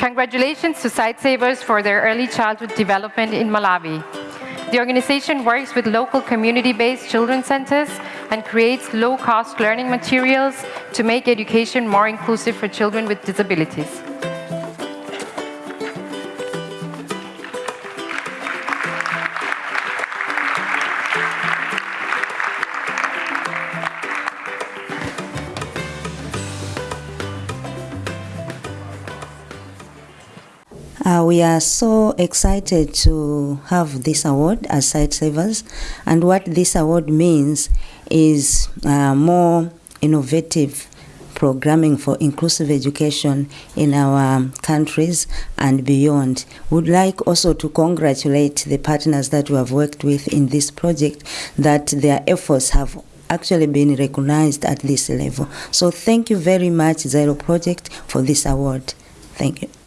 Congratulations to Sightsavers for their early childhood development in Malawi. The organization works with local community-based children's centers and creates low-cost learning materials to make education more inclusive for children with disabilities. Uh, we are so excited to have this award as Sightsavers, and what this award means is uh, more innovative programming for inclusive education in our countries and beyond. Would like also to congratulate the partners that we have worked with in this project that their efforts have actually been recognized at this level. So thank you very much Zero Project for this award. Thank you.